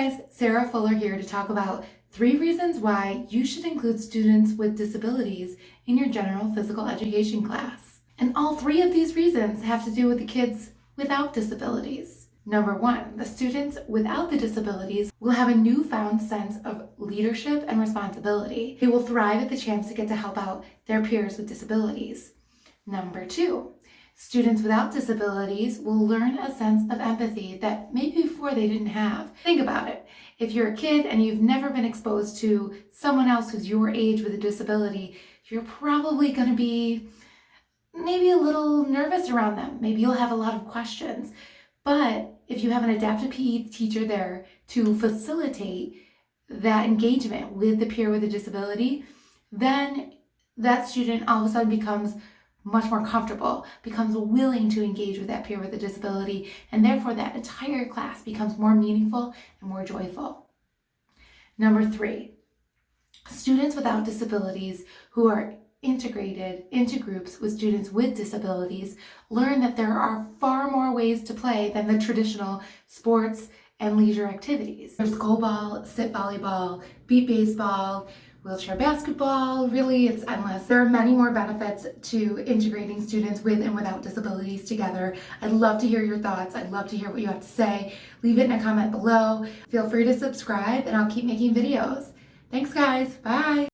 guys, Sarah Fuller here to talk about three reasons why you should include students with disabilities in your general physical education class. And all three of these reasons have to do with the kids without disabilities. Number one, the students without the disabilities will have a newfound sense of leadership and responsibility. They will thrive at the chance to get to help out their peers with disabilities. Number two, Students without disabilities will learn a sense of empathy that maybe before they didn't have. Think about it. If you're a kid and you've never been exposed to someone else who's your age with a disability, you're probably going to be maybe a little nervous around them. Maybe you'll have a lot of questions. But if you have an adaptive PE teacher there to facilitate that engagement with the peer with a disability, then that student all of a sudden becomes much more comfortable, becomes willing to engage with that peer with a disability, and therefore that entire class becomes more meaningful and more joyful. Number three, students without disabilities who are integrated into groups with students with disabilities learn that there are far more ways to play than the traditional sports and leisure activities. There's goalball, sit volleyball, beep baseball, wheelchair basketball, really it's endless. There are many more benefits to integrating students with and without disabilities together. I'd love to hear your thoughts. I'd love to hear what you have to say. Leave it in a comment below. Feel free to subscribe and I'll keep making videos. Thanks guys, bye.